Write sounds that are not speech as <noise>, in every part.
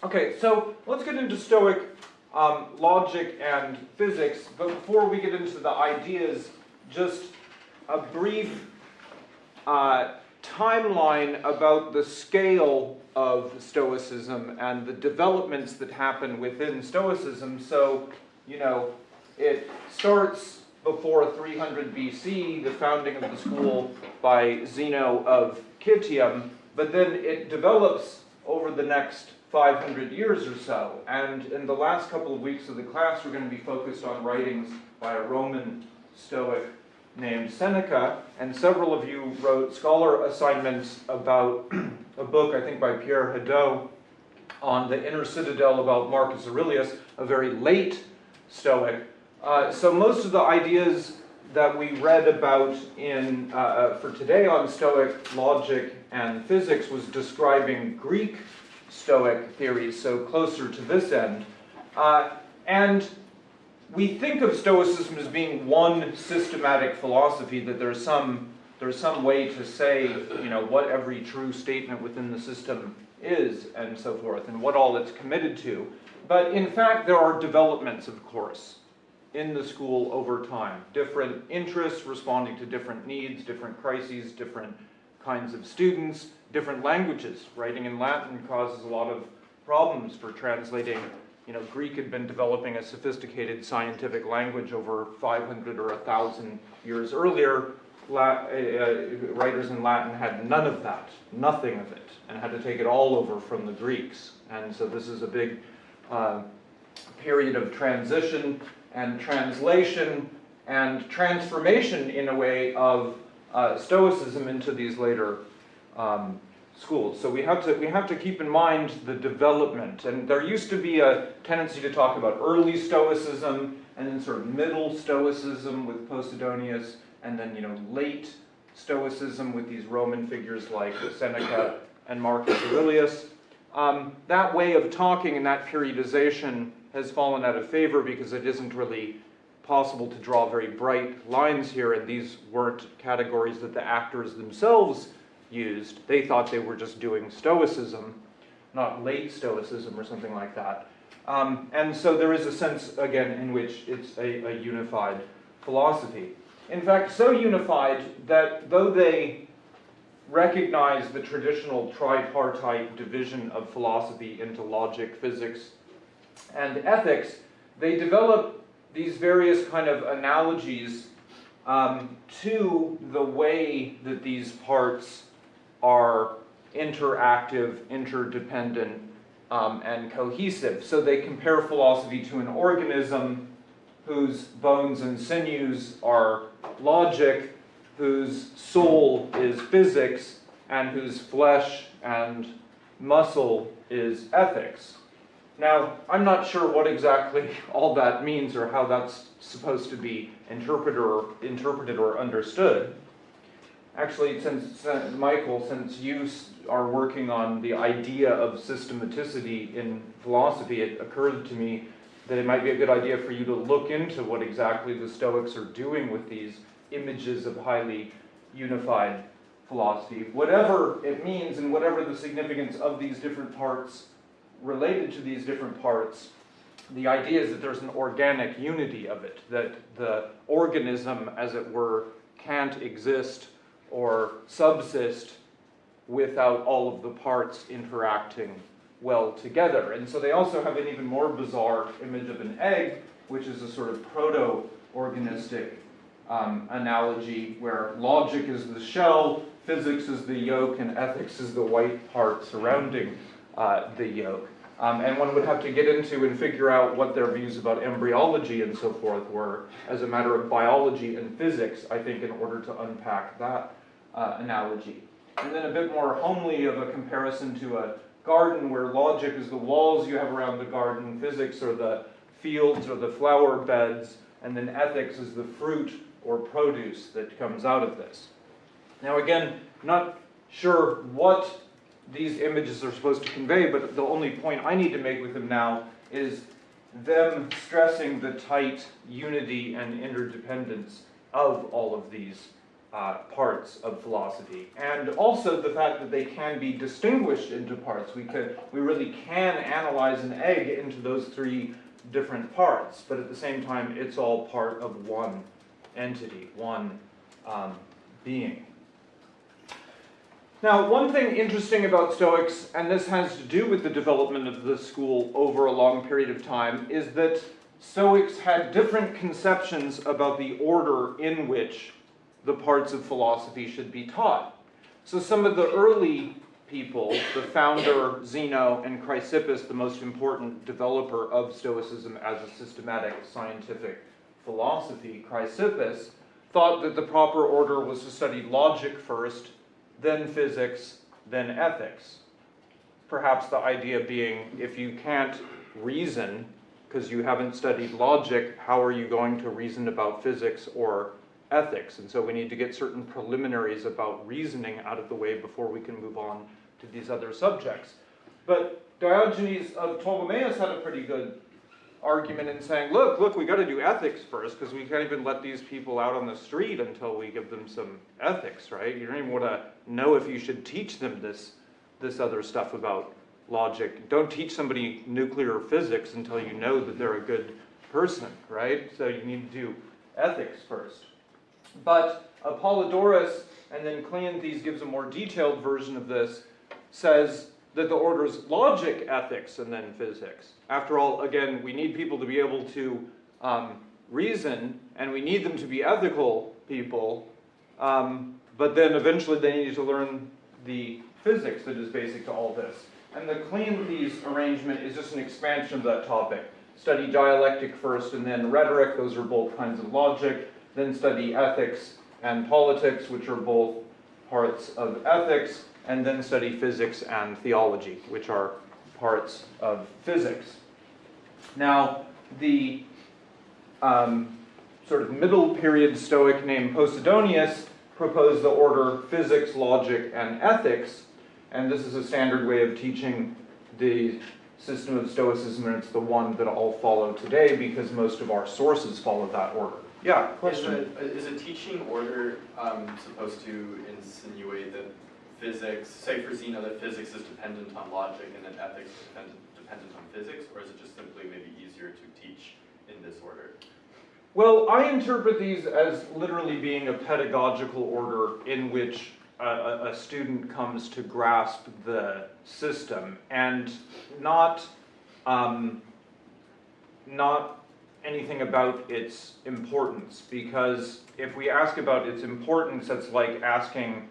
Okay, so let's get into Stoic um, logic and physics, but before we get into the ideas, just a brief uh, timeline about the scale of Stoicism and the developments that happen within Stoicism. So, you know, it starts before 300 BC, the founding of the school by Zeno of Citium, but then it develops over the next 500 years or so. And in the last couple of weeks of the class, we're going to be focused on writings by a Roman Stoic named Seneca, and several of you wrote scholar assignments about <clears throat> a book, I think by Pierre Hadot, on the inner citadel about Marcus Aurelius, a very late Stoic. Uh, so most of the ideas that we read about in uh, uh for today on Stoic logic and physics was describing Greek Stoic theories, so closer to this end. Uh, and we think of Stoicism as being one systematic philosophy, that there's some, there's some way to say, you know, what every true statement within the system is, and so forth, and what all it's committed to. But in fact, there are developments, of course, in the school over time. Different interests responding to different needs, different crises, different kinds of students, different languages. Writing in Latin causes a lot of problems for translating. You know, Greek had been developing a sophisticated scientific language over 500 or 1,000 years earlier. La uh, uh, writers in Latin had none of that, nothing of it, and had to take it all over from the Greeks. And so this is a big uh, period of transition and translation and transformation in a way of uh, Stoicism into these later um, schools. So we have to we have to keep in mind the development. And there used to be a tendency to talk about early Stoicism and then sort of middle Stoicism with Posidonius, and then you know late Stoicism with these Roman figures like Seneca and Marcus Aurelius. Um, that way of talking and that periodization has fallen out of favor because it isn't really possible to draw very bright lines here, and these weren't categories that the actors themselves used. They thought they were just doing Stoicism, not late Stoicism or something like that. Um, and so there is a sense, again, in which it's a, a unified philosophy. In fact, so unified that though they recognize the traditional tripartite division of philosophy into logic, physics, and ethics, they develop these various kind of analogies um, to the way that these parts are interactive, interdependent, um, and cohesive. So they compare philosophy to an organism whose bones and sinews are logic, whose soul is physics, and whose flesh and muscle is ethics. Now, I'm not sure what exactly all that means or how that's supposed to be interpreted or, interpreted or understood. Actually, since, Michael, since you are working on the idea of systematicity in philosophy, it occurred to me that it might be a good idea for you to look into what exactly the Stoics are doing with these images of highly unified philosophy. Whatever it means and whatever the significance of these different parts related to these different parts, the idea is that there's an organic unity of it, that the organism, as it were, can't exist or subsist without all of the parts interacting well together. And so they also have an even more bizarre image of an egg, which is a sort of proto-organistic um, analogy where logic is the shell, physics is the yolk, and ethics is the white part surrounding uh, the yolk. Um, and one would have to get into and figure out what their views about embryology and so forth were as a matter of biology and physics, I think, in order to unpack that uh, analogy. And then a bit more homely of a comparison to a garden where logic is the walls you have around the garden, physics are the fields or the flower beds, and then ethics is the fruit or produce that comes out of this. Now again, not sure what these images are supposed to convey, but the only point I need to make with them now is them stressing the tight unity and interdependence of all of these uh, parts of philosophy. And also the fact that they can be distinguished into parts. We, could, we really can analyze an egg into those three different parts, but at the same time, it's all part of one entity, one um, being. Now, one thing interesting about Stoics, and this has to do with the development of the school over a long period of time, is that Stoics had different conceptions about the order in which the parts of philosophy should be taught. So some of the early people, the founder Zeno and Chrysippus, the most important developer of Stoicism as a systematic scientific philosophy, Chrysippus, thought that the proper order was to study logic first, then physics, then ethics. Perhaps the idea being if you can't reason because you haven't studied logic, how are you going to reason about physics or ethics? And so we need to get certain preliminaries about reasoning out of the way before we can move on to these other subjects. But Diogenes of Ptolemais had a pretty good argument and saying, look, look, we got to do ethics first because we can't even let these people out on the street until we give them some ethics, right? You don't even want to know if you should teach them this, this other stuff about logic. Don't teach somebody nuclear physics until you know that they're a good person, right? So you need to do ethics first. But Apollodorus, and then Cleanthes gives a more detailed version of this, says that the order is logic, ethics, and then physics. After all, again, we need people to be able to um, reason, and we need them to be ethical people, um, but then eventually they need to learn the physics that is basic to all this. And the Cleanthes arrangement is just an expansion of that topic. Study dialectic first and then rhetoric, those are both kinds of logic, then study ethics and politics, which are both parts of ethics, and then study physics and theology, which are parts of physics. Now, the um, sort of middle period Stoic named Posidonius proposed the order physics, logic, and ethics, and this is a standard way of teaching the system of Stoicism, and it's the one that all follow today because most of our sources follow that order. Yeah, question. Is a, is a teaching order um, supposed to insinuate that physics, say for Zeno, that physics is dependent on logic and that ethics is dependent, dependent on physics, or is it just simply maybe easier to teach in this order? Well, I interpret these as literally being a pedagogical order in which a, a, student comes to grasp the system and not um, not anything about its importance because if we ask about its importance it's like asking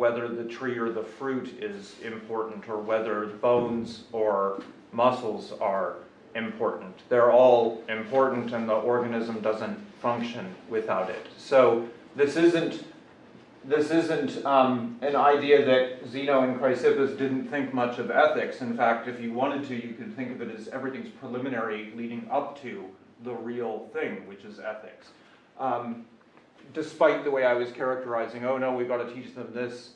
whether the tree or the fruit is important or whether bones or muscles are important. They're all important and the organism doesn't function without it. So this isn't this isn't um, an idea that Zeno and Chrysippus didn't think much of ethics. In fact, if you wanted to, you could think of it as everything's preliminary leading up to the real thing, which is ethics. Um, despite the way I was characterizing, oh no, we've got to teach them this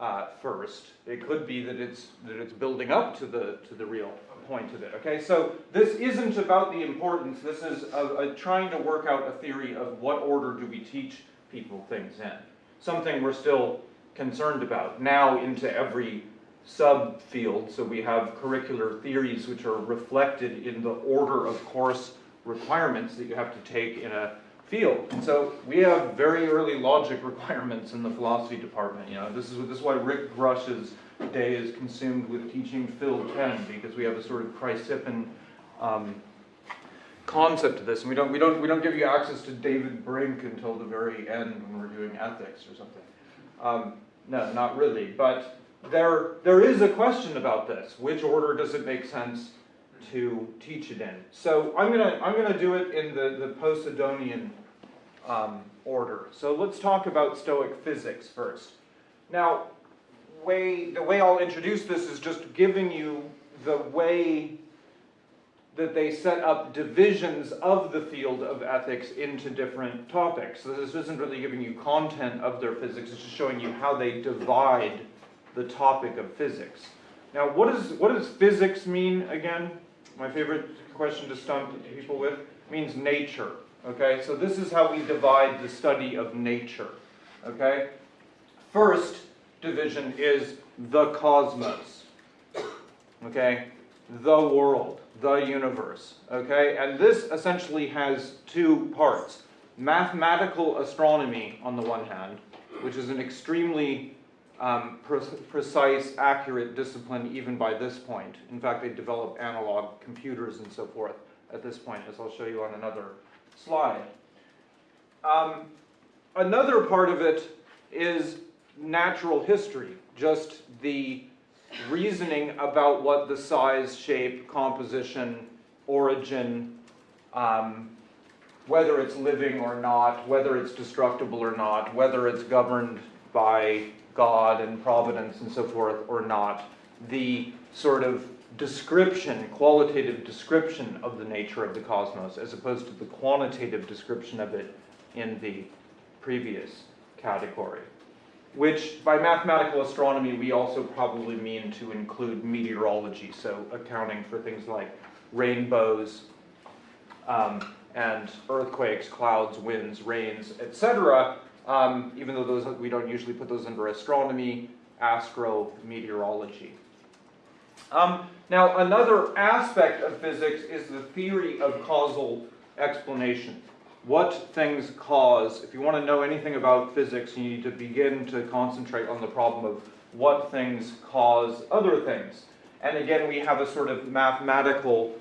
uh, first. It could be that it's that it's building up to the to the real point of it. Okay, so this isn't about the importance. This is a, a trying to work out a theory of what order do we teach people things in something we're still concerned about now into every subfield. So we have curricular theories which are reflected in the order of course requirements that you have to take in a field. So we have very early logic <laughs> requirements in the philosophy department. You know, this is this is why Rick Grush's day is consumed with teaching Phil 10 because we have a sort of Chrysippean um, concept to this, and we don't, we, don't, we don't give you access to David Brink until the very end when we're doing ethics or something. Um, no, not really, but there, there is a question about this. Which order does it make sense to teach it in? So I'm gonna, I'm gonna do it in the, the Posidonian um, order. So let's talk about Stoic physics first. Now, way, the way I'll introduce this is just giving you the way that they set up divisions of the field of ethics into different topics. So this isn't really giving you content of their physics, it's just showing you how they divide the topic of physics. Now, what, is, what does physics mean again? My favorite question to stump people with means nature. Okay, so this is how we divide the study of nature. okay? First division is the cosmos, okay? The world, the universe, okay? And this essentially has two parts. Mathematical astronomy on the one hand, which is an extremely um, pre- precise, accurate discipline even by this point. In fact, they develop analog computers and so forth at this point, as I'll show you on another slide. Um, another part of it is natural history, just the reasoning about what the size, shape, composition, origin, um, whether it's living or not, whether it's destructible or not, whether it's governed by God and providence and so forth or not, the sort of description, qualitative description of the nature of the cosmos, as opposed to the quantitative description of it in the previous category. Which, by mathematical astronomy, we also probably mean to include meteorology, so accounting for things like rainbows, um, and earthquakes, clouds, winds, rains, etc. Um, even though those we don't usually put those under astronomy, astrometeorology. Um, now, another aspect of physics is the theory of causal explanation. What things cause. If you want to know anything about physics, you need to begin to concentrate on the problem of what things cause other things. And again, we have a sort of mathematical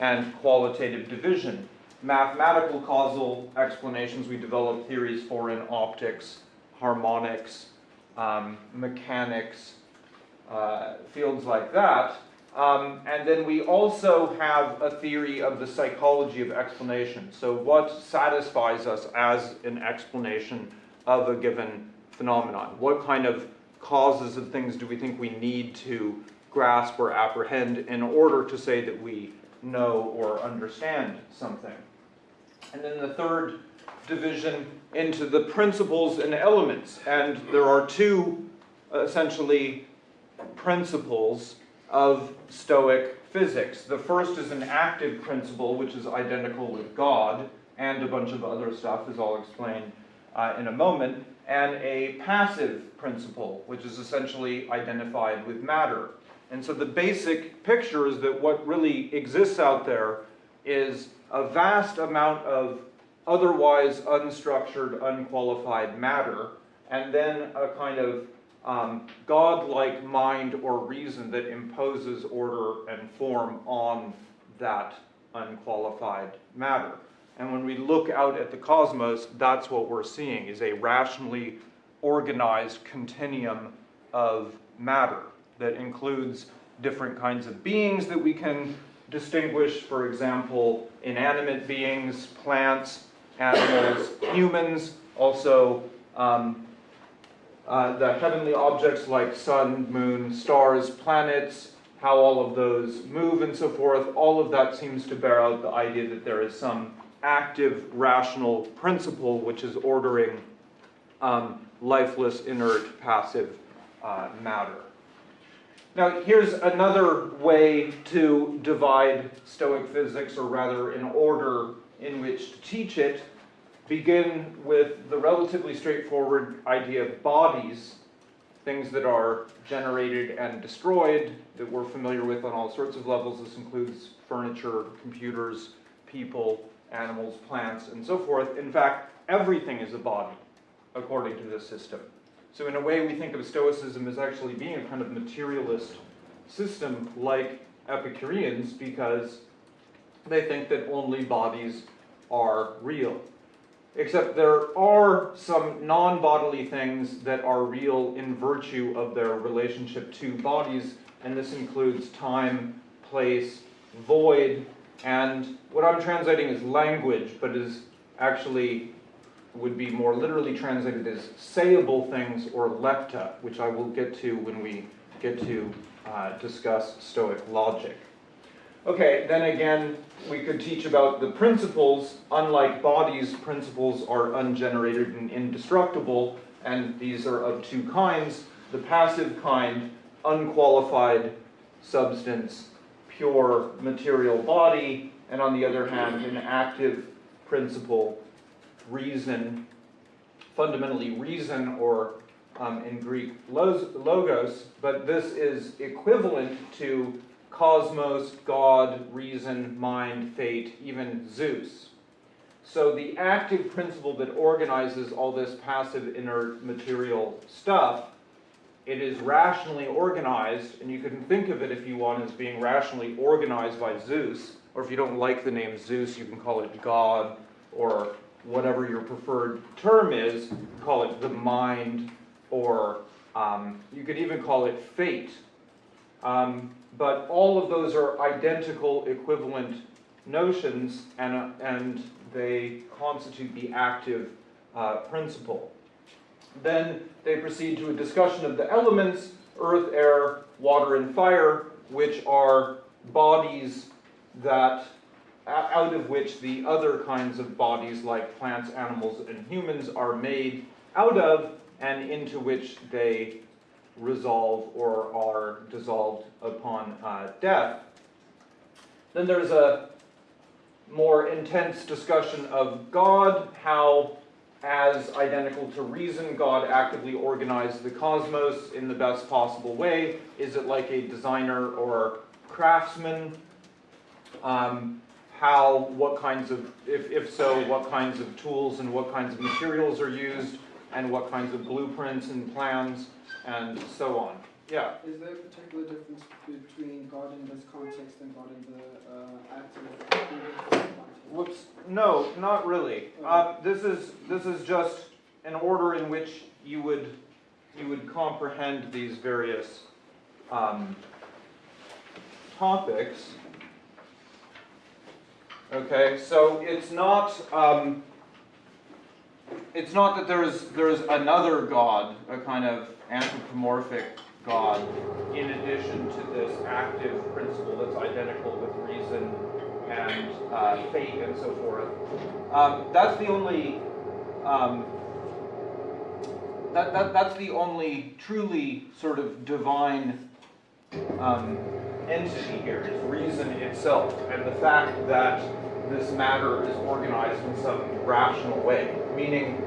and qualitative division. Mathematical causal explanations we develop theories for in optics, harmonics, um, mechanics, uh, fields like that. Um, and then we also have a theory of the psychology of explanation. So, what satisfies us as an explanation of a given phenomenon? What kind of causes and things do we think we need to grasp or apprehend in order to say that we know or understand something? And then the third division into the principles and elements. And there are two essentially principles of Stoic physics. The first is an active principle, which is identical with God, and a bunch of other stuff, as I'll explain uh, in a moment, and a passive principle, which is essentially identified with matter. And so the basic picture is that what really exists out there is a vast amount of otherwise unstructured, unqualified matter, and then a kind of um, God-like mind or reason that imposes order and form on that unqualified matter. And when we look out at the cosmos, that's what we're seeing, is a rationally organized continuum of matter that includes different kinds of beings that we can distinguish, for example, inanimate beings, plants, animals, <coughs> humans, also um, uh, the heavenly objects like sun, moon, stars, planets, how all of those move and so forth, all of that seems to bear out the idea that there is some active rational principle which is ordering um, lifeless, inert, passive uh, matter. Now, here's another way to divide Stoic physics, or rather, an order in which to teach it begin with the relatively straightforward idea of bodies, things that are generated and destroyed that we're familiar with on all sorts of levels. This includes furniture, computers, people, animals, plants, and so forth. In fact, everything is a body, according to this system. So in a way, we think of Stoicism as actually being a kind of materialist system like Epicureans because they think that only bodies are real. Except there are some non bodily things that are real in virtue of their relationship to bodies, and this includes time, place, void, and what I'm translating as language, but is actually would be more literally translated as sayable things or lekta, which I will get to when we get to uh, discuss Stoic logic. Okay, then again, we could teach about the principles. Unlike bodies, principles are ungenerated and indestructible, and these are of two kinds. The passive kind, unqualified substance, pure material body, and on the other hand, an active principle, reason, fundamentally reason or um, in Greek logos, but this is equivalent to cosmos, God, reason, mind, fate, even Zeus. So the active principle that organizes all this passive inert material stuff, it is rationally organized, and you can think of it if you want as being rationally organized by Zeus, or if you don't like the name Zeus, you can call it God, or whatever your preferred term is, call it the mind, or um, you could even call it fate. Um, but all of those are identical equivalent notions and, uh, and they constitute the active uh, principle. Then they proceed to a discussion of the elements, earth, air, water, and fire, which are bodies that, out of which the other kinds of bodies like plants, animals, and humans are made out of, and into which they resolve or are dissolved upon uh, death. Then there's a more intense discussion of God, how, as identical to reason, God actively organized the cosmos in the best possible way. Is it like a designer or craftsman? Um, how, what kinds of, if, if so, what kinds of tools and what kinds of materials are used, and what kinds of blueprints and plans, and so on. Yeah. Is there a particular difference between God in this context and God in the uh, active context? Whoops, no, not really. Um, this is, this is just an order in which you would, you would comprehend these various, um, topics. Okay, so it's not, um, it's not that there's, there's another God, a kind of anthropomorphic God, in addition to this active principle that's identical with reason and uh, fate and so forth. Um, that's the only um, that, that that's the only truly sort of divine um, entity here is reason itself and the fact that this matter is organized in some rational way, meaning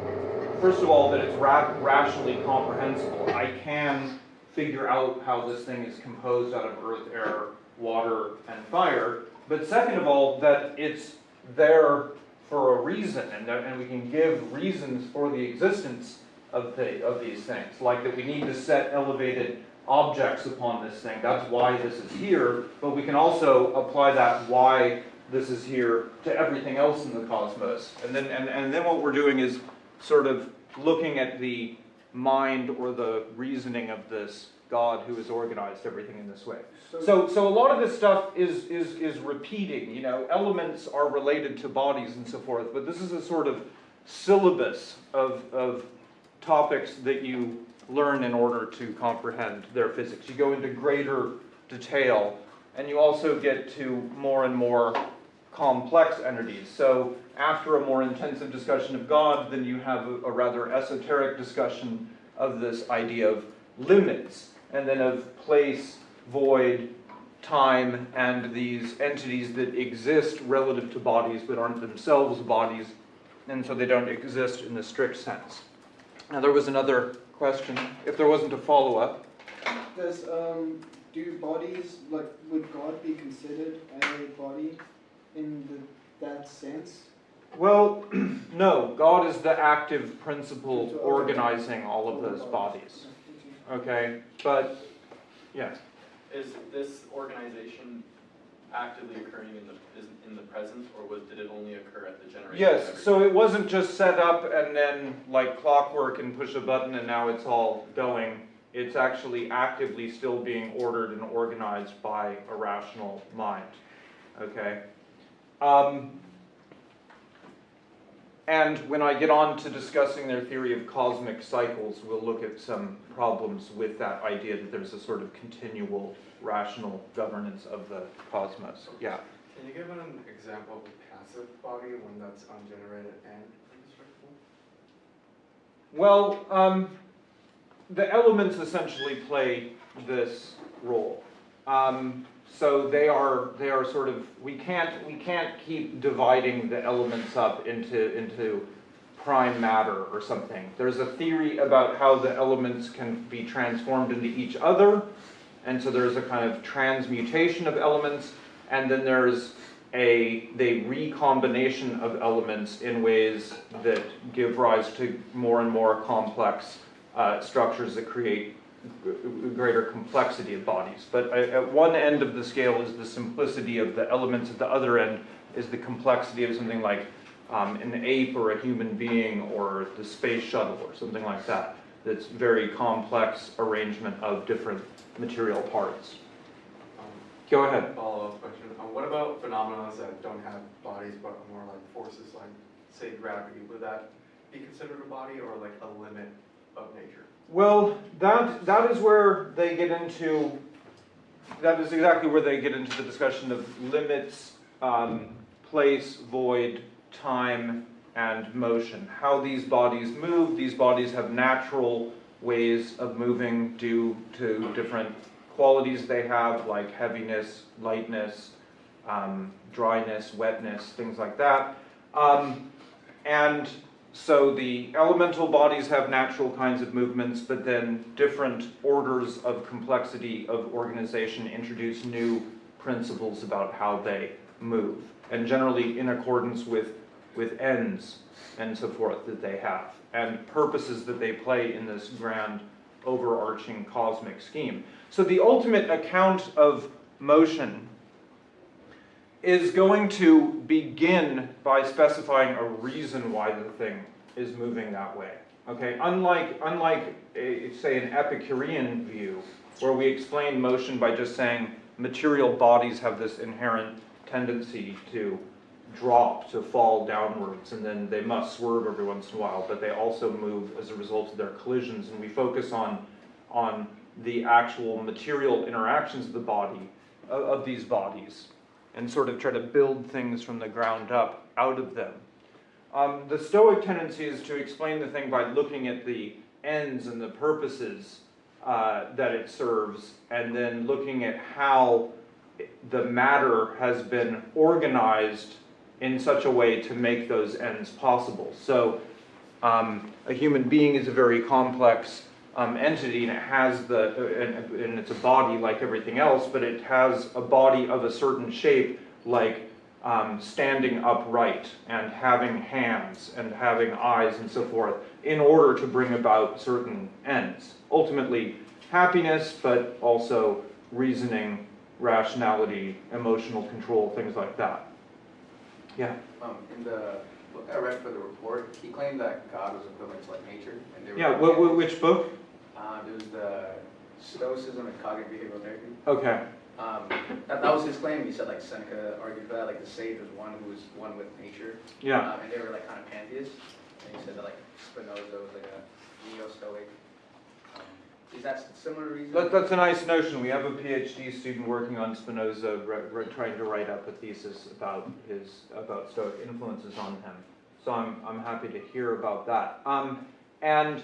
first of all that it's ra- rationally comprehensible. I can figure out how this thing is composed out of earth, air, water, and fire. But second of all, that it's there for a reason, and, and we can give reasons for the existence of, the, of these things. Like that we need to set elevated objects upon this thing. That's why this is here. But we can also apply that why this is here to everything else in the cosmos. And then, and, and then what we're doing is sort of looking at the mind or the reasoning of this God who has organized everything in this way. So, so a lot of this stuff is, is, is repeating, you know, elements are related to bodies and so forth, but this is a sort of syllabus of, of topics that you learn in order to comprehend their physics. You go into greater detail, and you also get to more and more complex entities. So after a more intensive discussion of God, then you have a, a rather esoteric discussion of this idea of limits, and then of place, void, time, and these entities that exist relative to bodies but aren't themselves bodies, and so they don't exist in the strict sense. Now there was another question, if there wasn't a follow-up. Does um, do bodies like would God be considered a body in the, that sense? Well, <clears throat> no, God is the active principle organizing all of those bodies. Okay, but, yeah. Is this organization actively occurring in the, in the present, or was, did it only occur at the generation? Yes, so it wasn't just set up and then like clockwork and push a button and now it's all going. It's actually actively still being ordered and organized by a rational mind. Okay? Um, and when I get on to discussing their theory of cosmic cycles, we'll look at some problems with that idea that there's a sort of continual rational governance of the cosmos. Yeah. Can you give an example of a passive body, one that's ungenerated and indestructible? Well, um, the elements essentially play this role. Um, so they are they are sort of we can't we can't keep dividing the elements up into into prime matter or something. There's a theory about how the elements can be transformed into each other, and so there's a kind of transmutation of elements, and then there's a the recombination of elements in ways that give rise to more and more complex uh, structures that create greater complexity of bodies. But at at one end of the scale is the simplicity of the elements, at the other end is the complexity of something like um, an ape or a human being or the space shuttle or something like that. That's very complex arrangement of different material parts. Um, Go ahead. Follow-up question, uh, what about phenomena that don't have bodies but are more like forces, like, say, gravity? Would that be considered a body or like a limit of nature? Well, that, that is where they get into, that is exactly where they get into the discussion of limits, um, place, void, time, and motion. How these bodies move, these bodies have natural ways of moving due to different qualities they have, like heaviness, lightness, um, dryness, wetness, things like that. Um, and so the elemental bodies have natural kinds of movements, but then different orders of complexity of organization introduce new principles about how they move, and generally in accordance with, with ends and so forth that they have, and purposes that they play in this grand overarching cosmic scheme. So the ultimate account of motion is going to begin by specifying a reason why the thing is moving that way. Okay, unlike, unlike a, say an Epicurean view, where we explain motion by just saying material bodies have this inherent tendency to drop, to fall downwards, and then they must swerve every once in a while, but they also move as a result of their collisions, and we focus on, on the actual material interactions of the body, of, of these bodies, and sort of try to build things from the ground up out of them. Um, the Stoic tendency is to explain the thing by looking at the ends and the purposes uh, that it serves, and then looking at how the matter has been organized in such a way to make those ends possible. So, um, a human being is a very complex um, entity, and it has the, and, and it's a body like everything else, but it has a body of a certain shape, like um, standing upright and having hands and having eyes and so forth, in order to bring about certain ends. Ultimately, happiness, but also reasoning, rationality, emotional control, things like that. Yeah. Um, in the book I read for the report, he claimed that God was equivalent to like nature, and they were. Yeah. Wh- wh- which book? Um, it was the Stoicism and Cognitive Behavioral Therapy. Okay. Um, that, that was his claim. He said like Seneca argued for that, like the sage was one who was one with nature. Yeah. Um, and they were like kind of pantheists. And he said that like Spinoza was like a neo-Stoic. Is that similar reason? That, that's a nice notion. We have a PhD student working on Spinoza, trying to write up a thesis about his about Stoic influences on him. So I'm I'm happy to hear about that. Um, and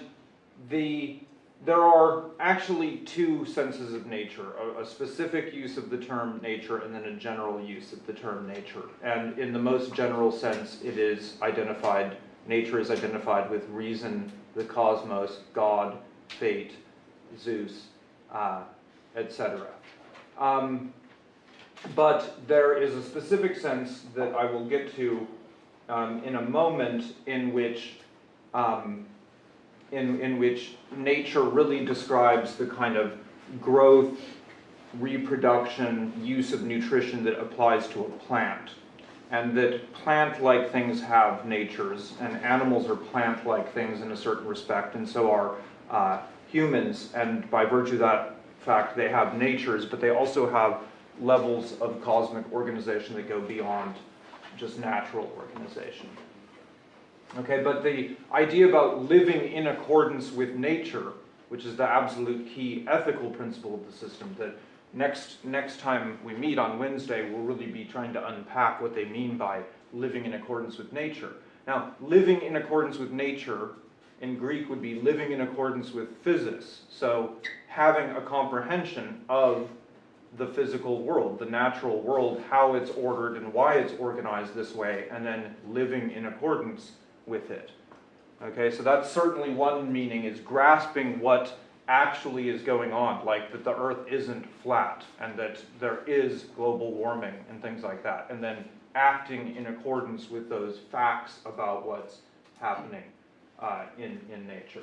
the there are actually two senses of nature: a, a specific use of the term nature, and then a general use of the term nature. And in the most general sense, it is identified. Nature is identified with reason, the cosmos, God, fate, Zeus, uh, etc. Um, but there is a specific sense that I will get to um, in a moment in which um, in, in which nature really describes the kind of growth, reproduction, use of nutrition that applies to a plant. And that plant-like things have natures, and animals are plant-like things in a certain respect, and so are uh, humans. And by virtue of that fact, they have natures, but they also have levels of cosmic organization that go beyond just natural organization. Okay, but the idea about living in accordance with nature, which is the absolute key ethical principle of the system, that next, next time we meet on Wednesday, we'll really be trying to unpack what they mean by living in accordance with nature. Now, living in accordance with nature in Greek would be living in accordance with physis. So, having a comprehension of the physical world, the natural world, how it's ordered and why it's organized this way, and then living in accordance with it. Okay, so that's certainly one meaning, is grasping what actually is going on, like that the earth isn't flat and that there is global warming and things like that, and then acting in accordance with those facts about what's happening uh, in, in nature.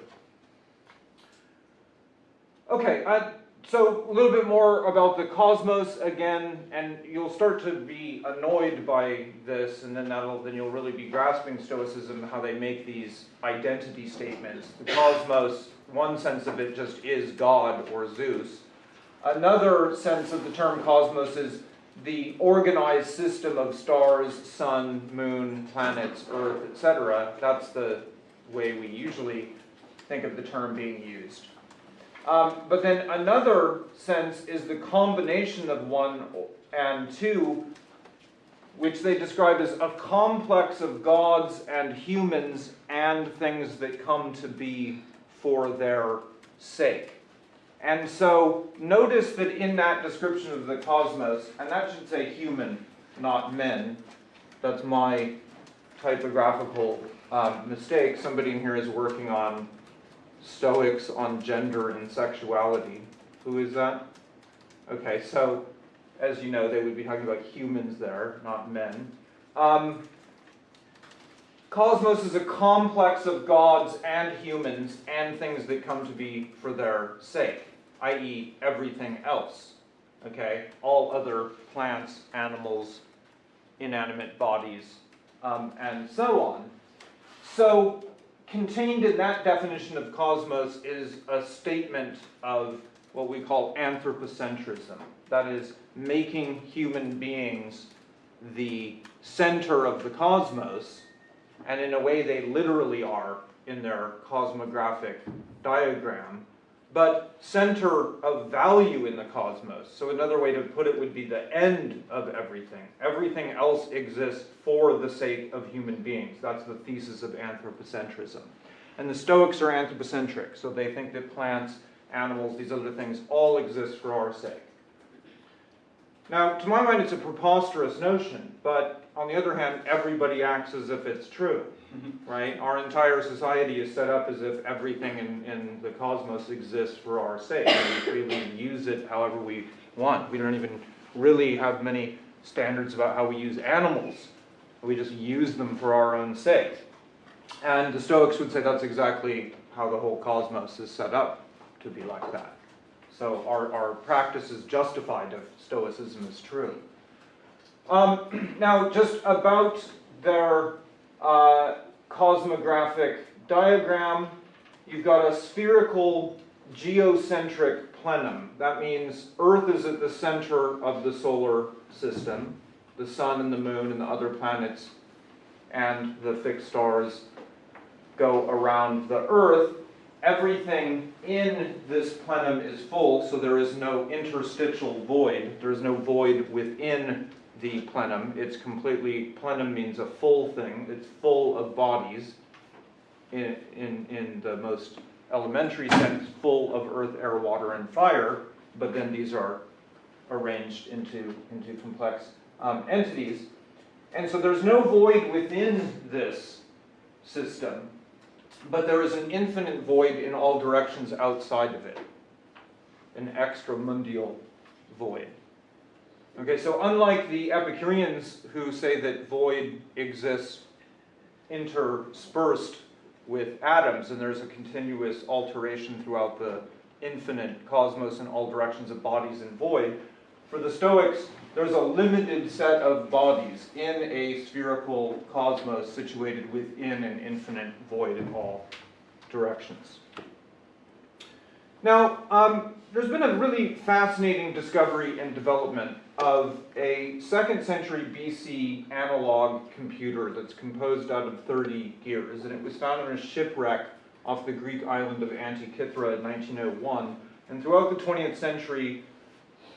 Okay, uh, so a little bit more about the cosmos again, and you'll start to be annoyed by this, and then that'll then you'll really be grasping Stoicism how they make these identity statements. The cosmos, one sense of it just is God or Zeus. Another sense of the term cosmos is the organized system of stars, sun, moon, planets, earth, etc. That's the way we usually think of the term being used. Um, but then another sense is the combination of one and two, which they describe as a complex of gods and humans and things that come to be for their sake. And so notice that in that description of the cosmos, and that should say human, not men, that's my typographical um, mistake. Somebody in here is working on Stoics on gender and sexuality. Who is that? Okay, so as you know, they would be talking about humans there, not men. Um, cosmos is a complex of gods and humans and things that come to be for their sake, i.e., everything else. Okay, all other plants, animals, inanimate bodies, um, and so on. So contained in that definition of cosmos is a statement of what we call anthropocentrism. That is, making human beings the center of the cosmos, and in a way they literally are in their cosmographic diagram, but center of value in the cosmos. So another way to put it would be the end of everything. Everything else exists for the sake of human beings. That's the thesis of anthropocentrism. And the Stoics are anthropocentric, so they think that plants, animals, these other things all exist for our sake. Now, to my mind, it's a preposterous notion, but on the other hand, everybody acts as if it's true, mm-hmm. right? Our entire society is set up as if everything in, in the cosmos exists for our sake. We freely use it however we want. We don't even really have many standards about how we use animals. We just use them for our own sake. And the Stoics would say that's exactly how the whole cosmos is set up to be like that. So our, our practice is justified if Stoicism is true. Um, <clears throat> now, just about their uh, cosmographic diagram, you've got a spherical geocentric plenum. That means Earth is at the center of the solar system. The sun and the moon and the other planets and the fixed stars go around the Earth everything in this plenum is full, so there is no interstitial void. There is no void within the plenum. It's completely, plenum means a full thing. It's full of bodies in, in, in the most elementary sense, full of earth, air, water, and fire, but then these are arranged into, into complex um, entities. And so there's no void within this system but there is an infinite void in all directions outside of it, an extramundial void. Okay, so unlike the Epicureans who say that void exists interspersed with atoms and there's a continuous alteration throughout the infinite cosmos in all directions of bodies and void, for the Stoics, there's a limited set of bodies in a spherical cosmos situated within an infinite void in all directions. Now, um, there's been a really fascinating discovery and development of a second century BC analog computer that's composed out of 30 gears, and it was found in a shipwreck off the Greek island of Antikythera in 1901. And throughout the 20th century,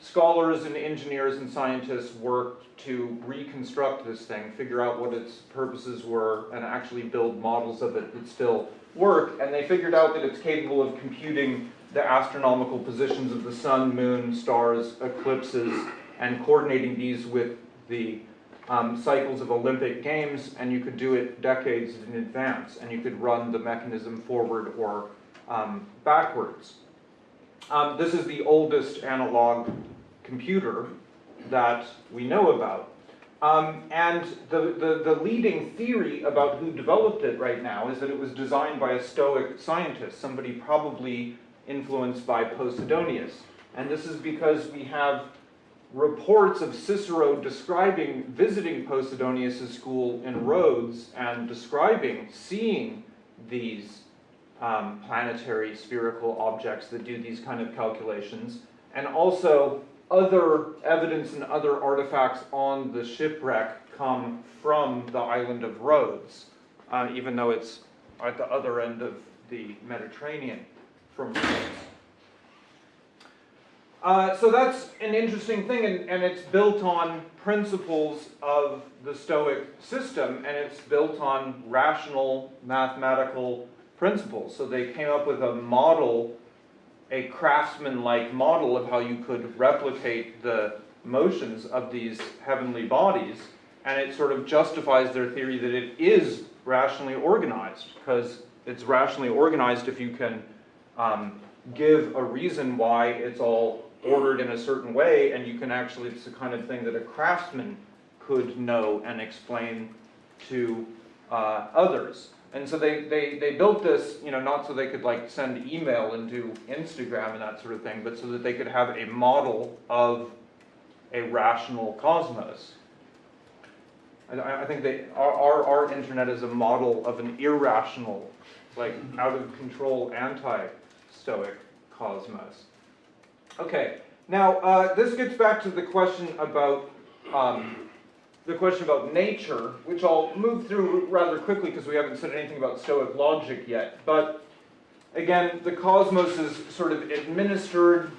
scholars and engineers and scientists worked to reconstruct this thing, figure out what its purposes were, and actually build models of it that still work. And they figured out that it's capable of computing the astronomical positions of the sun, moon, stars, eclipses, and coordinating these with the um, cycles of Olympic Games, and you could do it decades in advance, and you could run the mechanism forward or um, backwards. Um, this is the oldest analog computer that we know about. Um, and the, the, the leading theory about who developed it right now is that it was designed by a Stoic scientist, somebody probably influenced by Posidonius. And this is because we have reports of Cicero describing visiting Posidonius' school in Rhodes and describing seeing these um, planetary spherical objects that do these kind of calculations, and also other evidence and other artifacts on the shipwreck come from the island of Rhodes, uh, even though it's at the other end of the Mediterranean from Rhodes. Uh, so that's an interesting thing, and, and it's built on principles of the Stoic system, and it's built on rational mathematical principles. So they came up with a model, a craftsman-like model of how you could replicate the motions of these heavenly bodies, and it sort of justifies their theory that it is rationally organized, because it's rationally organized if you can um, give a reason why it's all ordered in a certain way, and you can actually, it's the kind of thing that a craftsman could know and explain to uh, others. And so they, they, they built this, you know, not so they could like send email and do Instagram and that sort of thing, but so that they could have a model of a rational cosmos. I, I think they, our, our, our internet is a model of an irrational, like out of control anti-stoic cosmos. Okay, now uh, this gets back to the question about um, the question about nature, which I'll move through rather quickly because we haven't said anything about Stoic logic yet. But again, the cosmos is sort of administered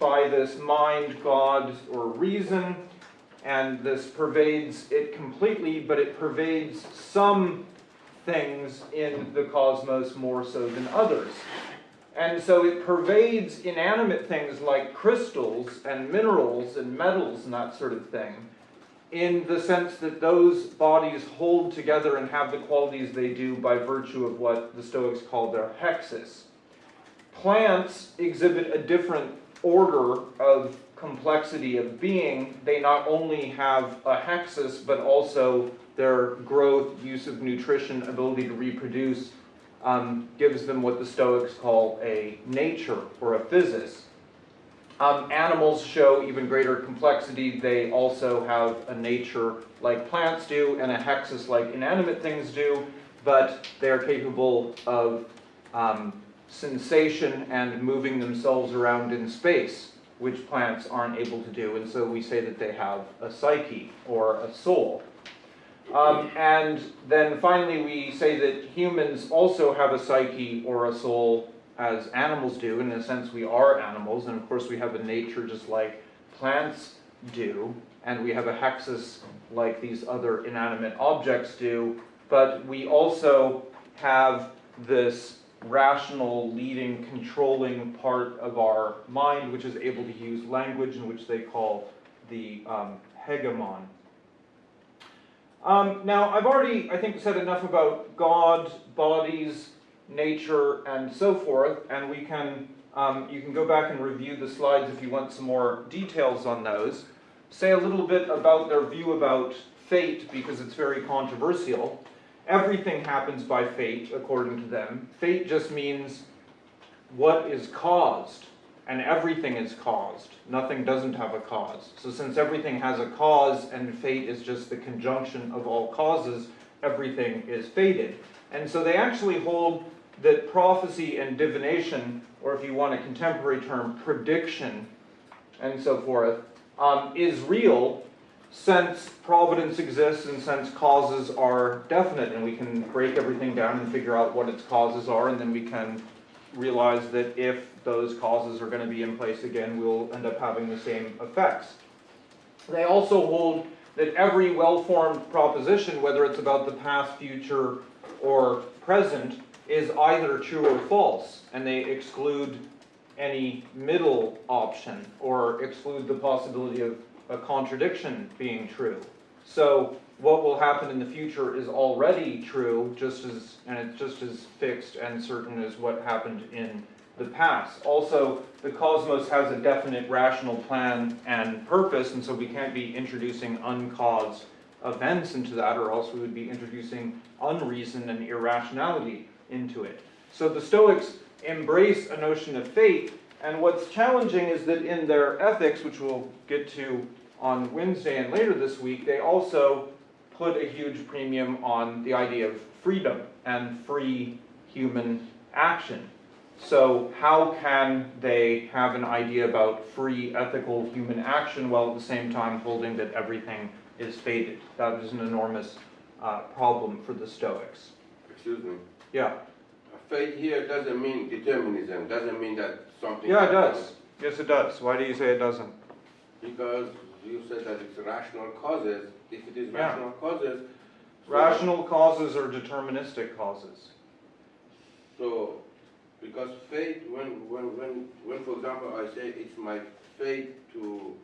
by this mind, God, or reason, and this pervades it completely, but it pervades some things in the cosmos more so than others. And so it pervades inanimate things like crystals and minerals and metals and that sort of thing in the sense that those bodies hold together and have the qualities they do by virtue of what the Stoics call their hexis. Plants exhibit a different order of complexity of being. They not only have a hexis, but also their growth, use of nutrition, ability to reproduce, um, gives them what the Stoics call a nature or a physis. Um, animals show even greater complexity. They also have a nature like plants do and a hexis like inanimate things do, but they are capable of um, sensation and moving themselves around in space, which plants aren't able to do. And so we say that they have a psyche or a soul. Um, and then finally, we say that humans also have a psyche or a soul as animals do. In a sense, we are animals, and of course, we have a nature just like plants do, and we have a hexis like these other inanimate objects do. But we also have this rational, leading, controlling part of our mind, which is able to use language, in which they call the um, hegemon. Um, now, I've already, I think, said enough about God, bodies, nature, and so forth, and we can, um, you can go back and review the slides if you want some more details on those. Say a little bit about their view about fate, because it's very controversial. Everything happens by fate, according to them. Fate just means what is caused, and everything is caused. Nothing doesn't have a cause. So since everything has a cause, and fate is just the conjunction of all causes, everything is fated. And so they actually hold that prophecy and divination, or if you want a contemporary term, prediction, and so forth, um, is real since providence exists and since causes are definite and we can break everything down and figure out what its causes are and then we can realize that if those causes are going to be in place again we'll end up having the same effects. They also hold that every well-formed proposition, whether it's about the past, future, or present, is either true or false, and they exclude any middle option or exclude the possibility of a contradiction being true. So what will happen in the future is already true, just as, and it's just as fixed and certain as what happened in the past. Also, the cosmos has a definite rational plan and purpose, and so we can't be introducing uncaused events into that, or else we would be introducing unreason and irrationality into it. So the Stoics embrace a notion of fate, and what's challenging is that in their ethics, which we'll get to on Wednesday and later this week, they also put a huge premium on the idea of freedom and free human action. So how can they have an idea about free ethical human action while at the same time holding that everything is fated? That is an enormous uh, problem for the Stoics. Excuse me. Yeah, Fate here doesn't mean determinism, doesn't mean that something. yeah, it does. Yes, it does. Why do you say it doesn't? Because you said that it's rational causes, if it is Yeah. rational causes. so- Rational causes are deterministic causes? So, because fate, when, when, when, when, for example, I say it's my fate to,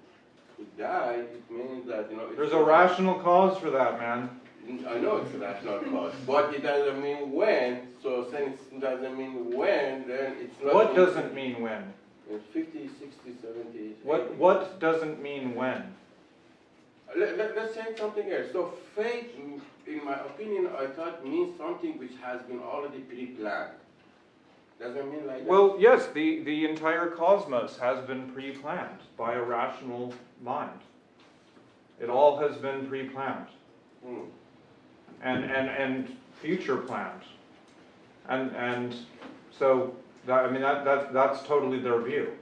to die, it means that, you know. it's- There's a rational cause for that, man. I know it's a rational cause, but it doesn't mean when, so since it doesn't mean when, then it's not. What doesn't mean when? In fifty, sixty, seventy. What, 80. what doesn't mean when? Let, let, let's say something else. So fate, in- in my opinion, I thought means something which has been already pre-planned. Doesn't mean like that? Well, yes, the, the entire cosmos has been pre-planned by a rational mind. It all has been pre-planned Hmm. And, and, and future plans. And, and so, that, I mean, that, that, that's totally their view.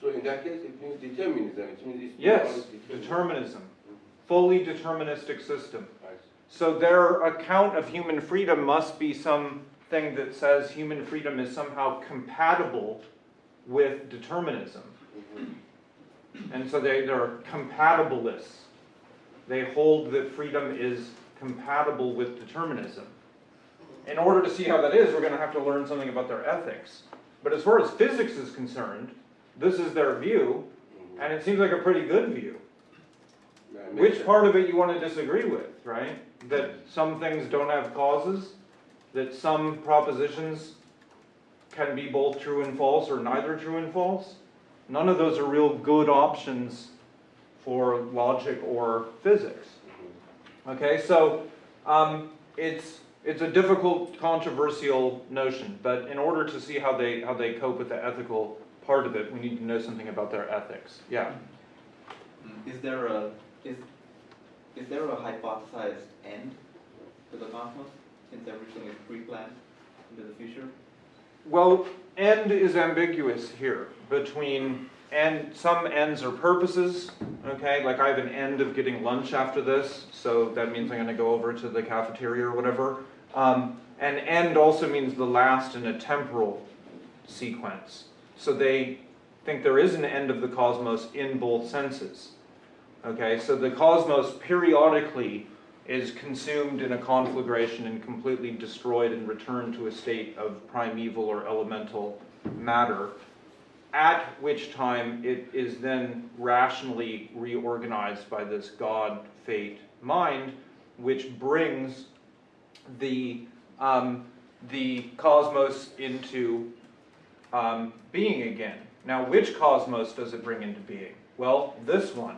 So in that case, it means determinism, it means it's. Yes, determined. determinism, fully deterministic system. So their account of human freedom must be something that says human freedom is somehow compatible with determinism. Mhm. And so they, they're compatibilists. They hold that freedom is compatible with determinism. In order to see how that is, we're gonna have to learn something about their ethics. But as far as physics is concerned, this is their view, and it seems like a pretty good view. Yeah, it makes Which sense. part of it you wanna disagree with, right? That some things don't have causes? That some propositions can be both true and false, or neither true and false? None of those are real good options for logic or physics. Okay, so um, it's it's a difficult, controversial notion, but in order to see how they how they cope with the ethical part of it, we need to know something about their ethics. Yeah. Is there a, is, is there a hypothesized end to the cosmos, since everything is pre-planned into the future? Well, end is ambiguous here between and some ends are purposes. Okay, like I have an end of getting lunch after this, so that means I'm going to go over to the cafeteria or whatever. Um, and end also means the last in a temporal sequence. So they think there is an end of the cosmos in both senses. Okay, so the cosmos periodically is consumed in a conflagration and completely destroyed and returned to a state of primeval or elemental matter, at which time it is then rationally reorganized by this God fate mind, which brings the, um, the cosmos into um, being again. Now, which cosmos does it bring into being? Well, this one,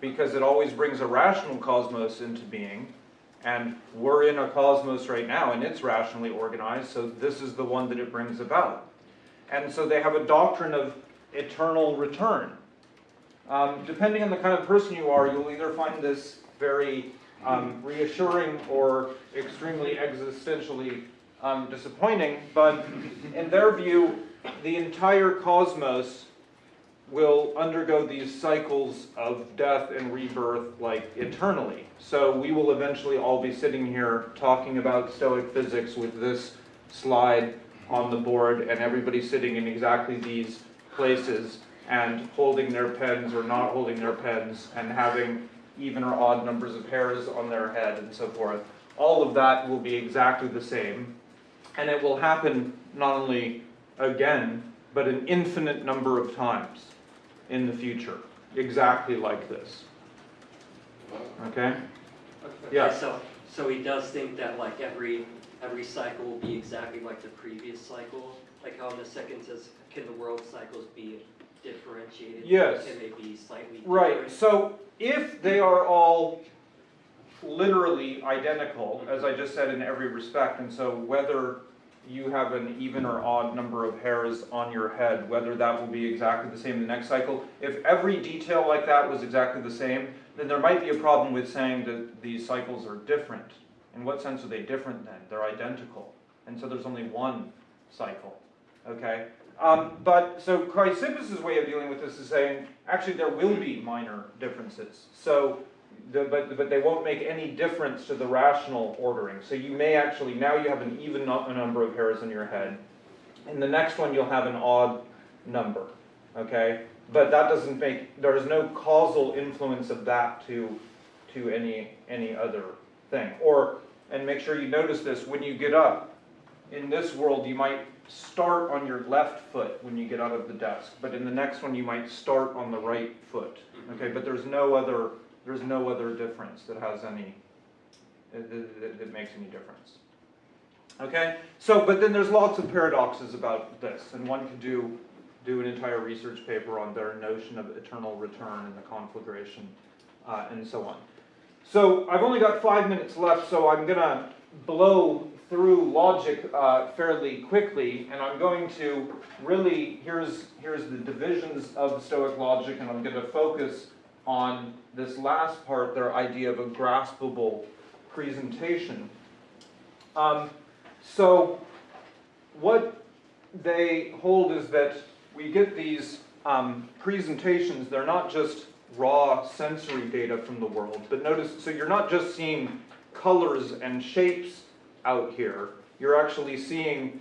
because it always brings a rational cosmos into being, and we're in a cosmos right now, and it's rationally organized, so this is the one that it brings about. And so they have a doctrine of eternal return. Um, depending on the kind of person you are, you'll either find this very um, reassuring or extremely existentially um, disappointing, but in their view, the entire cosmos will undergo these cycles of death and rebirth like eternally. So we will eventually all be sitting here talking about Stoic physics with this slide on the board and everybody sitting in exactly these places and holding their pens or not holding their pens and having even or odd numbers of hairs on their head and so forth. All of that will be exactly the same. And it will happen not only again, but an infinite number of times in the future, exactly like this. Okay? Okay, Yeah. So, so he does think that like every, every cycle will be exactly like the previous cycle? Like how in the second says, can the world cycles be differentiated? Yes. Can they be slightly different? Right, so if they are all literally identical, mm-hmm. as I just said in every respect, and so whether you have an even or odd number of hairs on your head, whether that will be exactly the same in the next cycle, if every detail like that was exactly the same, then there might be a problem with saying that these cycles are different. In what sense are they different then? They're identical. And so there's only one cycle, okay? Um, but, so Chrysippus' way of dealing with this is saying, actually there will be minor differences. So, the, but, but they won't make any difference to the rational ordering. So you may actually, now you have an even nu- number of hairs in your head. In the next one, you'll have an odd number, okay? But that doesn't make, there is no causal influence of that to, to any, any other thing. Or, and make sure you notice this, when you get up, in this world, you might start on your left foot when you get out of the desk, but in the next one, you might start on the right foot, okay? But there's no other, there's no other difference that has any, that, that- that makes any difference. Okay, so, but then there's lots of paradoxes about this, and one could do, do an entire research paper on their notion of eternal return and the conflagration, uh, and so on. So I've only got five minutes left, so I'm gonna blow through logic uh, fairly quickly, and I'm going to really, here's, here's the divisions of Stoic logic, and I'm gonna focus on this last part, their idea of a graspable presentation. Um, so, what they hold is that we get these um, presentations, they're not just raw sensory data from the world, but notice, so you're not just seeing colors and shapes out here, you're actually seeing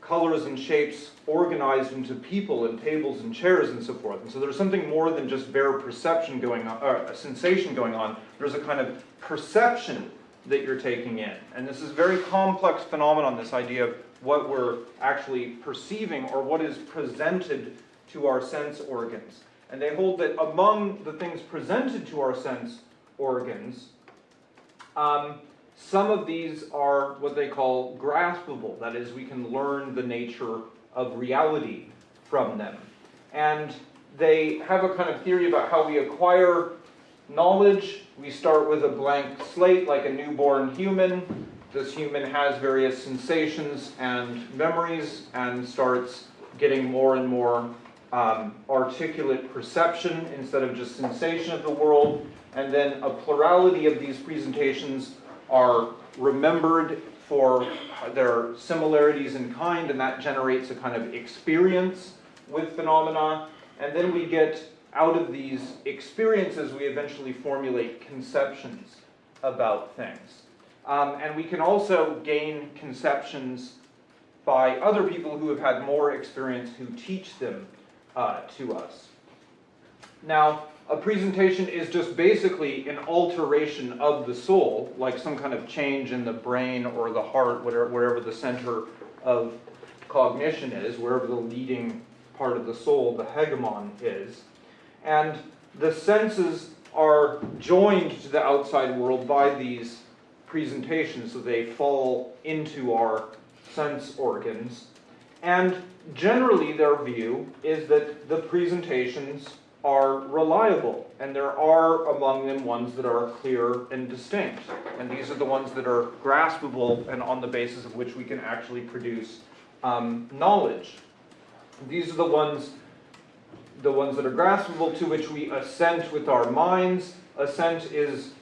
colors and shapes organized into people and tables and chairs and so forth. And so there's something more than just bare perception going on, or a sensation going on. There's a kind of perception that you're taking in. And this is a very complex phenomenon, this idea of what we're actually perceiving or what is presented to our sense organs. And they hold that among the things presented to our sense organs, um, some of these are what they call graspable, that is, we can learn the nature of reality from them. And they have a kind of theory about how we acquire knowledge. We start with a blank slate, like a newborn human. This human has various sensations and memories and starts getting more and more um, articulate perception instead of just sensation of the world. And then a plurality of these presentations are remembered for their similarities in kind, and that generates a kind of experience with phenomena. And then we get out of these experiences, we eventually formulate conceptions about things. Um, and we can also gain conceptions by other people who have had more experience who teach them uh, to us. Now, a presentation is just basically an alteration of the soul, like some kind of change in the brain or the heart, whatever, wherever the center of cognition is, wherever the leading part of the soul, the hegemon, is. And the senses are joined to the outside world by these presentations, so they fall into our sense organs. And generally, their view is that the presentations are reliable, and there are among them ones that are clear and distinct. And these are the ones that are graspable and on the basis of which we can actually produce um, knowledge. These are the ones, the ones that are graspable to which we assent with our minds. Assent is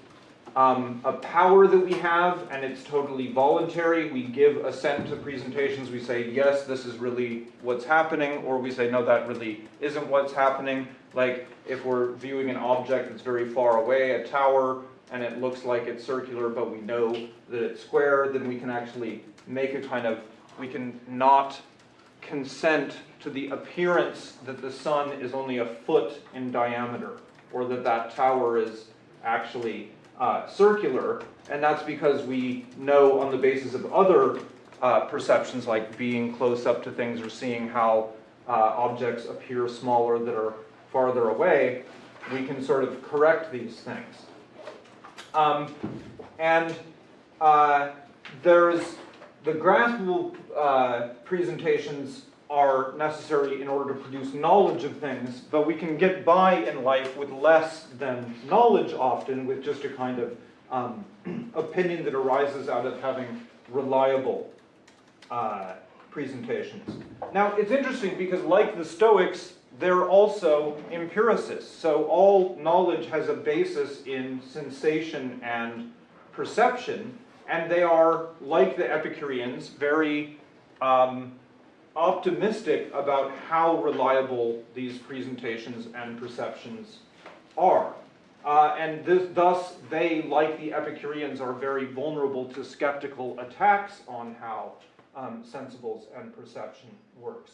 um, a power that we have, and it's totally voluntary. We give assent to presentations. We say, yes, this is really what's happening, or we say, no, that really isn't what's happening. Like if we're viewing an object that's very far away, a tower, and it looks like it's circular, but we know that it's square, then we can actually make a kind of, we can not consent to the appearance that the sun is only a foot in diameter, or that that tower is actually uh, circular, and that's because we know on the basis of other uh, perceptions, like being close up to things or seeing how uh, objects appear smaller that are farther away, we can sort of correct these things. Um, and uh, there's the graspable uh, presentations are necessary in order to produce knowledge of things, but we can get by in life with less than knowledge often, with just a kind of um, <clears throat> opinion that arises out of having reliable uh, presentations. Now, it's interesting because, like the Stoics, they're also empiricists. So, all knowledge has a basis in sensation and perception, and they are, like the Epicureans, very um, optimistic about how reliable these presentations and perceptions are. Uh, and this, thus, they, like the Epicureans, are very vulnerable to skeptical attacks on how um, sensibles and perception works.